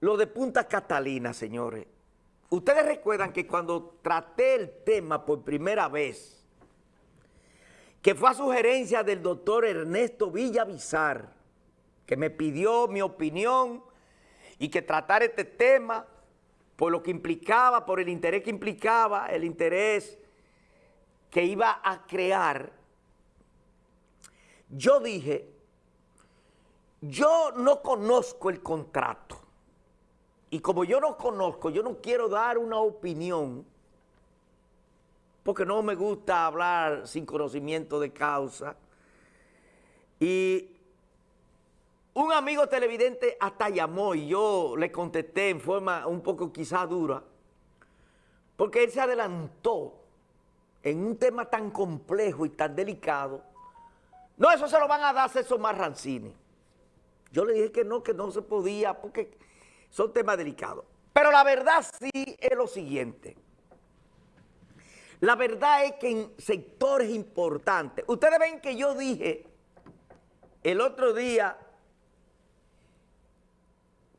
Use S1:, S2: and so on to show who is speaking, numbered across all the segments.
S1: lo de Punta Catalina, señores. Ustedes recuerdan que cuando traté el tema por primera vez, que fue a sugerencia del doctor Ernesto Villavizar, que me pidió mi opinión y que tratar este tema por lo que implicaba, por el interés que implicaba, el interés que iba a crear, yo dije, yo no conozco el contrato. Y como yo no conozco, yo no quiero dar una opinión, porque no me gusta hablar sin conocimiento de causa. Y un amigo televidente hasta llamó y yo le contesté en forma un poco quizá dura, porque él se adelantó en un tema tan complejo y tan delicado. No, eso se lo van a dar a César Marrancini. Yo le dije que no, que no se podía, porque son temas delicados. Pero la verdad sí es lo siguiente. La verdad es que en sectores importantes, ustedes ven que yo dije el otro día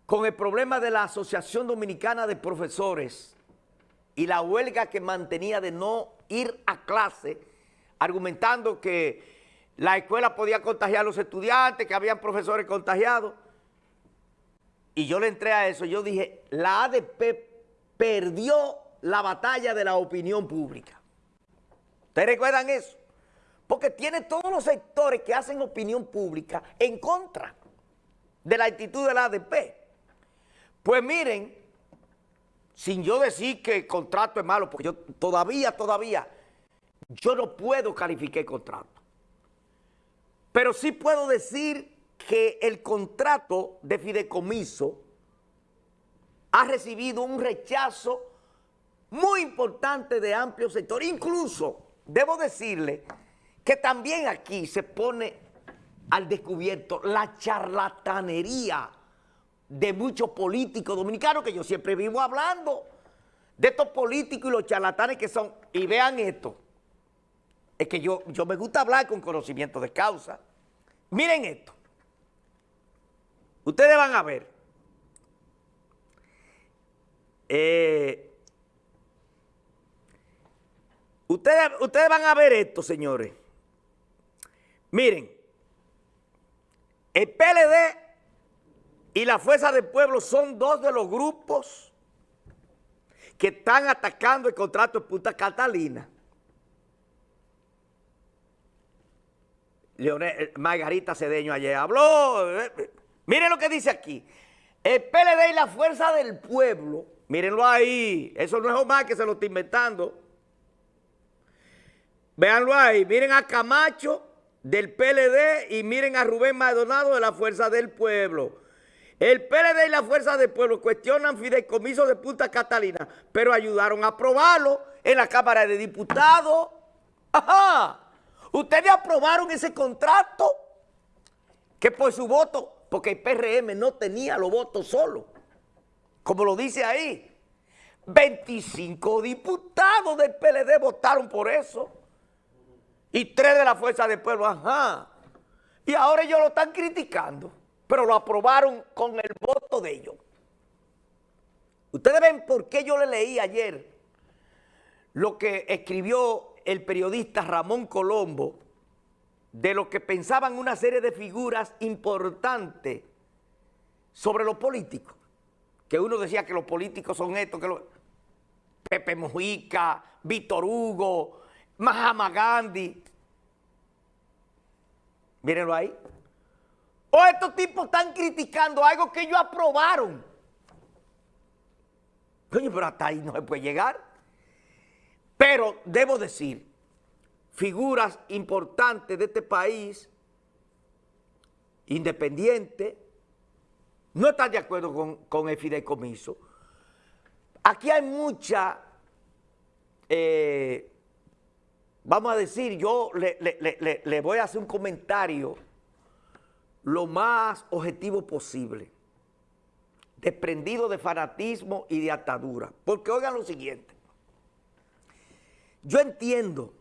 S1: con el problema de la Asociación Dominicana de Profesores y la huelga que mantenía de no ir a clase, argumentando que la escuela podía contagiar a los estudiantes, que habían profesores contagiados. Y yo le entré a eso, yo dije, la ADP perdió la batalla de la opinión pública. ¿Ustedes recuerdan eso? Porque tiene todos los sectores que hacen opinión pública en contra de la actitud de la ADP. Pues miren, sin yo decir que el contrato es malo, porque yo todavía, todavía, yo no puedo calificar el contrato. Pero sí puedo decir que el contrato de fideicomiso ha recibido un rechazo muy importante de amplio sector. Incluso, debo decirle que también aquí se pone al descubierto la charlatanería de muchos políticos dominicanos, que yo siempre vivo hablando de estos políticos y los charlatanes que son, y vean esto, es que yo, yo me gusta hablar con conocimiento de causa. Miren esto. Ustedes van a ver. Eh, ustedes, ustedes van a ver esto, señores. Miren, el PLD y la Fuerza del Pueblo son dos de los grupos que están atacando el contrato de Punta Catalina. Leonel, eh, Margarita Cedeño ayer habló. Miren lo que dice aquí. El PLD y la Fuerza del Pueblo, mírenlo ahí, eso no es Omar que se lo está inventando. Véanlo ahí, miren a Camacho del PLD y miren a Rubén Maldonado de la Fuerza del Pueblo. El PLD y la Fuerza del Pueblo cuestionan fideicomiso de Punta Catalina, pero ayudaron a aprobarlo en la Cámara de Diputados. Ajá. Ustedes aprobaron ese contrato que por su voto, porque el PRM no tenía los votos solo, como lo dice ahí. 25 diputados del PLD votaron por eso. Y tres de la Fuerza del Pueblo, ajá. Y ahora ellos lo están criticando pero lo aprobaron con el voto de ellos. Ustedes ven por qué yo le leí ayer lo que escribió el periodista Ramón Colombo de lo que pensaban una serie de figuras importantes sobre los políticos. Que uno decía que los políticos son estos, que Pepe Mujica, Víctor Hugo, Mahama Gandhi. Mírenlo ahí. O estos tipos están criticando algo que ellos aprobaron. Coño, pero hasta ahí no se puede llegar. Pero debo decir, figuras importantes de este país, independientes, no están de acuerdo con, el fideicomiso. Aquí hay mucha, eh, vamos a decir, yo le voy a hacer un comentario lo más objetivo posible, desprendido de fanatismo y de atadura. Porque oigan lo siguiente, yo entiendo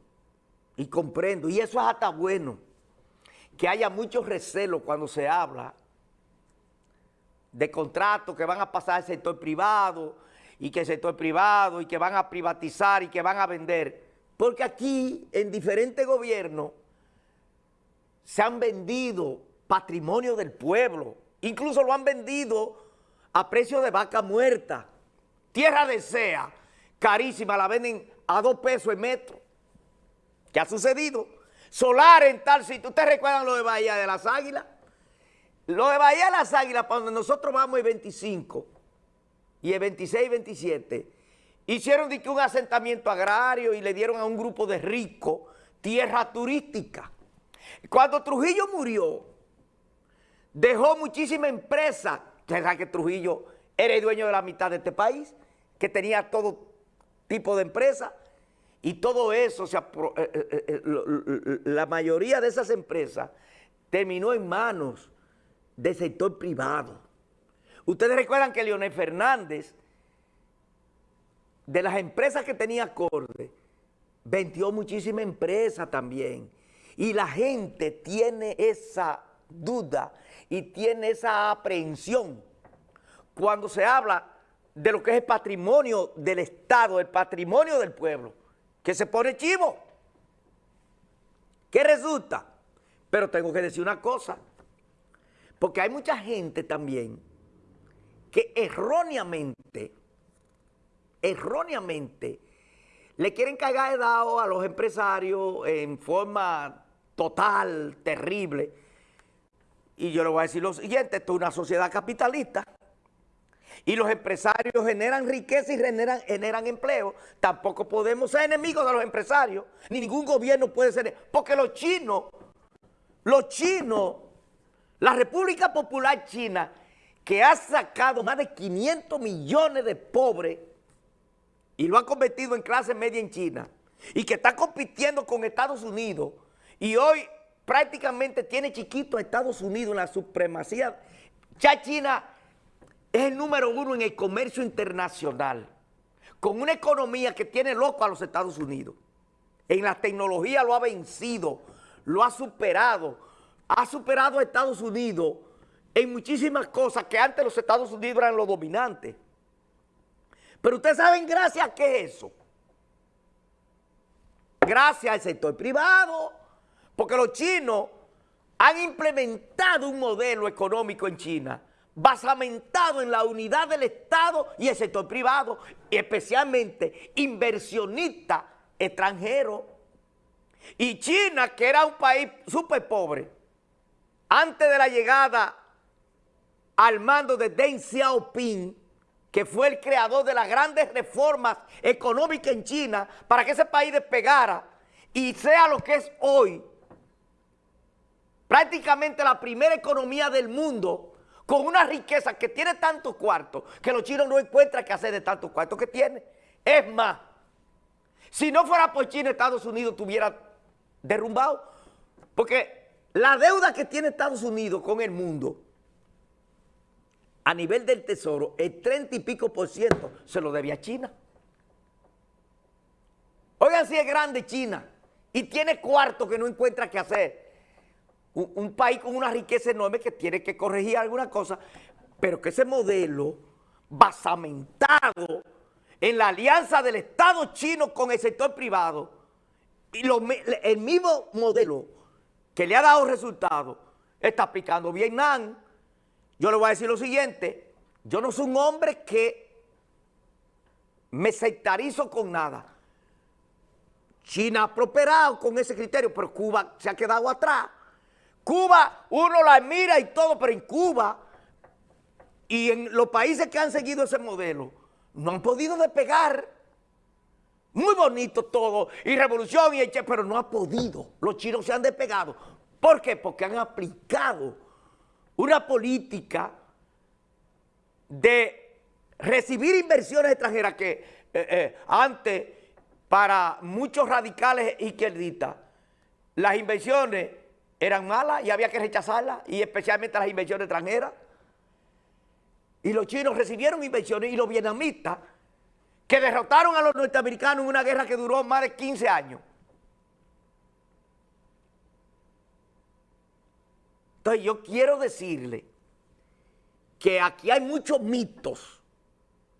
S1: y comprendo, y eso es hasta bueno, que haya mucho recelo cuando se habla de contratos que van a pasar al sector privado y que el sector privado y que van a privatizar y que van a vender. Porque aquí en diferentes gobiernos se han vendido patrimonio del pueblo, incluso lo han vendido a precio de vaca muerta. Tierra de sea, carísima, la venden a dos pesos el metro. ¿Qué ha sucedido? Solar en tal sitio. ¿Ustedes recuerdan lo de Bahía de las Águilas? Lo de Bahía de las Águilas, para donde nosotros vamos el 25 y el 26 y 27, hicieron un asentamiento agrario y le dieron a un grupo de ricos tierra turística. Cuando Trujillo murió, dejó muchísima empresa. ¿Será que Trujillo era el dueño de la mitad de este país? Que tenía todo tipo de empresas. Y todo eso, la mayoría de esas empresas terminó en manos del sector privado. Ustedes recuerdan que Leonel Fernández, de las empresas que tenía acorde, vendió muchísimas empresas también. Y la gente tiene esa duda y tiene esa aprehensión cuando se habla de lo que es el patrimonio del Estado, el patrimonio del pueblo, que se pone chivo. ¿Qué resulta? Pero tengo que decir una cosa, porque hay mucha gente también que erróneamente, erróneamente, le quieren cagar de dado a los empresarios en forma total, terrible. Y yo le voy a decir lo siguiente, esto es una sociedad capitalista y los empresarios generan riqueza y generan, generan empleo. Tampoco podemos ser enemigos de los empresarios, ni ningún gobierno puede ser, porque los chinos, los chinos, la República Popular China, que ha sacado más de 500 millones de pobres y lo ha convertido en clase media en China, y que está compitiendo con Estados Unidos, y hoy prácticamente tiene chiquito a Estados Unidos en la supremacía. Ya China es el número uno en el comercio internacional, con una economía que tiene loco a los Estados Unidos. En la tecnología lo ha vencido, lo ha superado, ha superado a Estados Unidos en muchísimas cosas que antes los Estados Unidos eran los dominantes. Pero ustedes saben gracias a qué es eso. Gracias al sector privado, porque los chinos han implementado un modelo económico en China basamentado en la unidad del Estado y el sector privado, y especialmente inversionistas extranjeros. Y China, que era un país súper pobre, antes de la llegada al mando de Deng Xiaoping, que fue el creador de las grandes reformas económicas en China para que ese país despegara y sea lo que es hoy, prácticamente la primera economía del mundo, con una riqueza que tiene tantos cuartos que los chinos no encuentran qué hacer de tantos cuartos que tiene. Es más, si no fuera por China, Estados Unidos estuviera derrumbado. Porque la deuda que tiene Estados Unidos con el mundo a nivel del tesoro, el 30 y pico por ciento se lo debe a China. Oigan si es grande China y tiene cuartos que no encuentra qué hacer un, país con una riqueza enorme que tiene que corregir alguna cosa, pero que ese modelo basamentado en la alianza del Estado chino con el sector privado, y el mismo modelo que le ha dado resultados, está aplicando Vietnam. Yo le voy a decir lo siguiente, yo no soy un hombre que me sectarizo con nada. China ha prosperado con ese criterio, pero Cuba se ha quedado atrás. Cuba, uno la mira y todo, pero en Cuba y en los países que han seguido ese modelo, no han podido despegar. Muy bonito todo, y revolución, y eche, pero no ha podido. Los chinos se han despegado. ¿Por qué? Porque han aplicado una política de recibir inversiones extranjeras que eh, eh, antes, para muchos radicales izquierdistas, las inversiones eran malas y había que rechazarlas, y especialmente las inversiones extranjeras. Y los chinos recibieron inversiones y los vietnamitas, que derrotaron a los norteamericanos en una guerra que duró más de 15 años. Entonces yo quiero decirle que aquí hay muchos mitos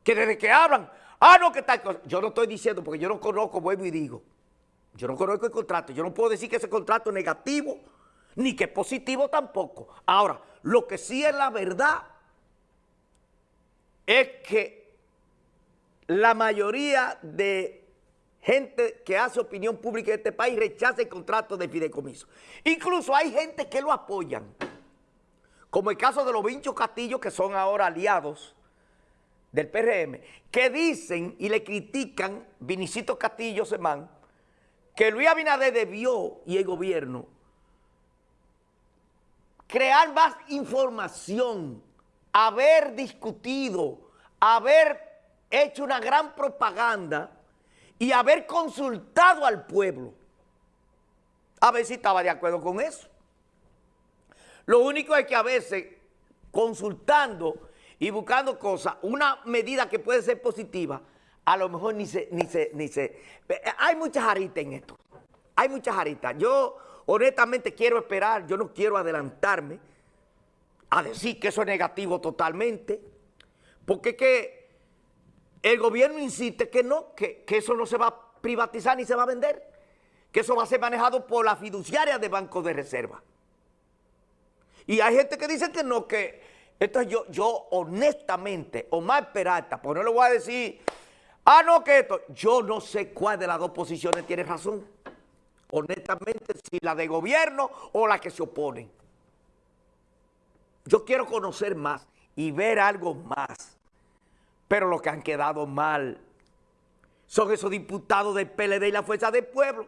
S1: que desde que hablan, ah, no, que tal cosa. Yo no estoy diciendo, porque yo no conozco, vuelvo y digo, yo no conozco el contrato, yo no puedo decir que ese contrato es negativo, ni que es positivo tampoco. Ahora, lo que sí es la verdad es que la mayoría de gente que hace opinión pública en este país rechaza el contrato de fideicomiso. Incluso hay gente que lo apoyan, como el caso de los Vinchos Castillo, que son ahora aliados del PRM, que dicen y le critican, Vinicito Castillo Semán, que Luis Abinader debió y el gobierno crear más información, haber discutido, haber hecho una gran propaganda y haber consultado al pueblo. A ver si estaba de acuerdo con eso. Lo único es que a veces consultando y buscando cosas, una medida que puede ser positiva, a lo mejor ni se, ni se, ni se... Hay muchas aritas en esto. Hay muchas aritas. Yo honestamente quiero esperar, yo no quiero adelantarme a decir que eso es negativo totalmente, porque que el gobierno insiste que no, que, eso no se va a privatizar ni se va a vender, que eso va a ser manejado por la fiduciaria de Banco de Reserva. Y hay gente que dice que no, que entonces yo, yo honestamente, Omar Peralta, pues no le voy a decir, ah, no, que esto, yo no sé cuál de las dos posiciones tiene razón. Honestamente, si la de gobierno o la que se oponen. Yo quiero conocer más y ver algo más. Pero lo que han quedado mal son esos diputados del PLD y la Fuerza del Pueblo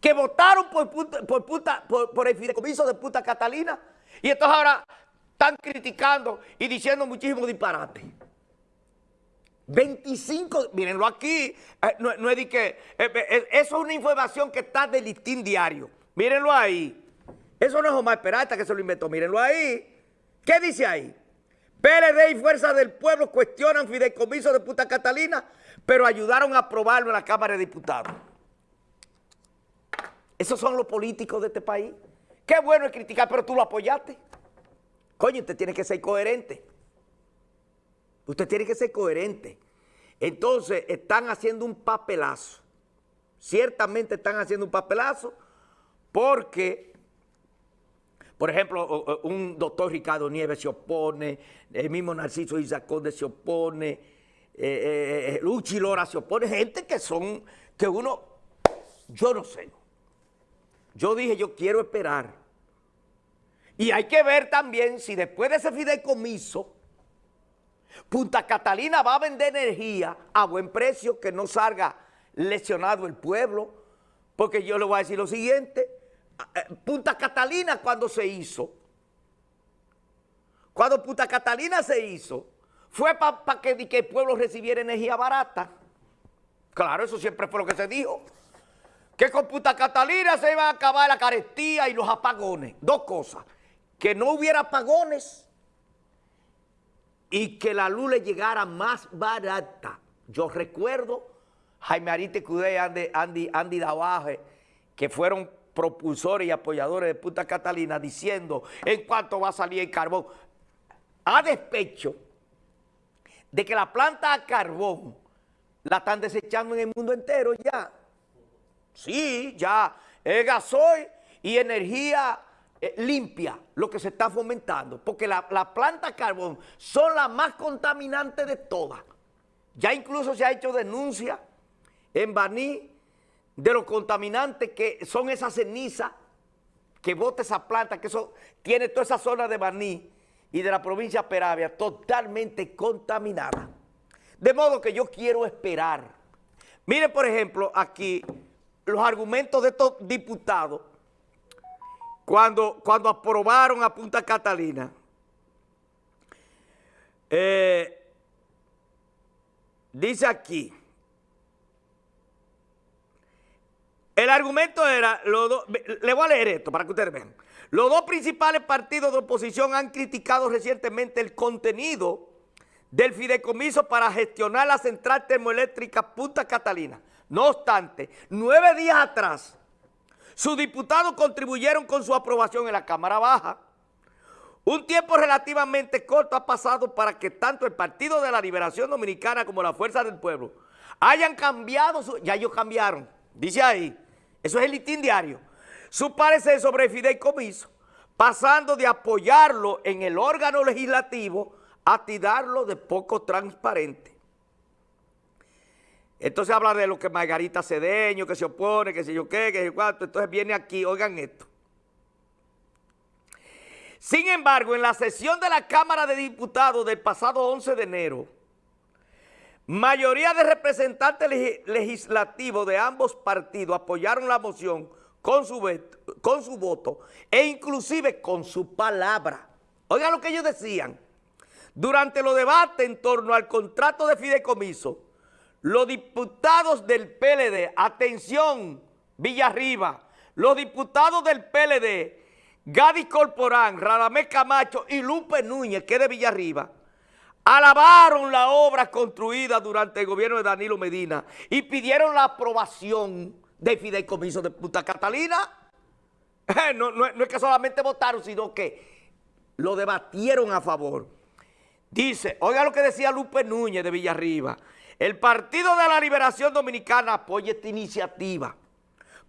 S1: que votaron por, por, por, el fideicomiso de puta Catalina y entonces ahora están criticando y diciendo muchísimos disparates. 25, mírenlo aquí, eh, no, es de que, eh, eh, eso es una información que está del listín diario, mírenlo ahí. Eso no es Omar Peralta que se lo inventó, mírenlo ahí. ¿Qué dice ahí? PLD y Fuerza del Pueblo cuestionan fideicomiso de puta Catalina, pero ayudaron a aprobarlo en la Cámara de Diputados. Esos son los políticos de este país. Qué bueno es criticar, pero tú lo apoyaste. Coño, usted tiene que ser coherente. Usted tiene que ser coherente. Entonces, están haciendo un papelazo. Ciertamente están haciendo un papelazo porque, por ejemplo, un doctor Ricardo Nieves se opone, el mismo Narciso Isaconde se opone, eh, eh, eh, Luchi Lora se opone, gente que son, que uno, yo no sé. Yo dije, yo quiero esperar. Y hay que ver también si después de ese fideicomiso, Punta Catalina va a vender energía a buen precio, que no salga lesionado el pueblo, porque yo le voy a decir lo siguiente, eh, Punta Catalina cuando se hizo, cuando Punta Catalina se hizo, fue para que, que el pueblo recibiera energía barata. Claro, eso siempre fue lo que se dijo. Que con Punta Catalina se iba a acabar la carestía y los apagones. Dos cosas. Que no hubiera apagones y que la luz le llegara más barata. Yo recuerdo Jaime Arite Cudé, Andy, Andy, Andy Davaje, que fueron propulsores y apoyadores de Punta Catalina diciendo en cuánto va a salir el carbón. A despecho de que la planta a carbón la están desechando en el mundo entero ya. Sí, ya es gasoil y energía eh, limpia lo que se está fomentando, porque la, la planta carbón son las más contaminantes de todas. Ya incluso se ha hecho denuncia en Baní de los contaminantes que son esas cenizas que bota esa planta, que eso tiene toda esa zona de Baní y de la provincia de Peravia totalmente contaminada. De modo que yo quiero esperar. Miren, por ejemplo, aquí los argumentos de estos diputados cuando, cuando aprobaron a Punta Catalina, eh, dice aquí, el argumento era, le voy a leer esto para que ustedes vean. Los dos principales partidos de oposición han criticado recientemente el contenido del fideicomiso para gestionar la central termoeléctrica Punta Catalina. No obstante, nueve días atrás, sus diputados contribuyeron con su aprobación en la Cámara Baja. Un tiempo relativamente corto ha pasado para que tanto el Partido de la Liberación Dominicana como la Fuerza del Pueblo hayan cambiado, su, ya ellos cambiaron, dice ahí, eso es el litín diario, su parecer sobre el fideicomiso, pasando de apoyarlo en el órgano legislativo a tirarlo de poco transparente. Entonces habla de lo que Margarita Cedeño, que se opone, que sé yo qué, que sé cuánto. Entonces viene aquí, oigan esto. Sin embargo, en la sesión de la Cámara de Diputados del pasado 11 de enero, mayoría de representantes legislativos de ambos partidos apoyaron la moción con su, con su voto e inclusive con su palabra. Oigan lo que ellos decían. Durante los debates en torno al contrato de fideicomiso, los diputados del PLD, atención, Villarriba, los diputados del PLD, Gadi Corporán, Radamés Camacho y Lupe Núñez, que es de Villarriba, alabaron la obra construida durante el gobierno de Danilo Medina y pidieron la aprobación del fideicomiso de Punta Catalina. no, no es que solamente votaron, sino que lo debatieron a favor. Dice, oiga lo que decía Lupe Núñez de Villarriba, el Partido de la Liberación Dominicana apoya esta iniciativa,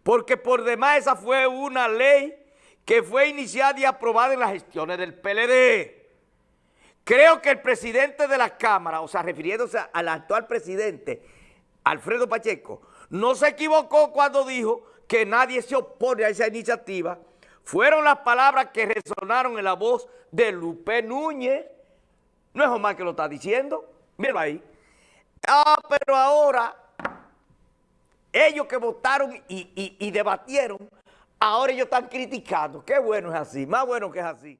S1: porque por demás esa fue una ley que fue iniciada y aprobada en las gestiones del PLD. Creo que el presidente de la Cámara, o sea, refiriéndose al actual presidente, Alfredo Pacheco, no se equivocó cuando dijo que nadie se opone a esa iniciativa. Fueron las palabras que resonaron en la voz de Lupe Núñez. No es Omar que lo está diciendo. Míralo ahí. Ah, pero ahora, ellos que votaron y, y, y debatieron, ahora ellos están criticando. Qué bueno es así, más bueno que es así.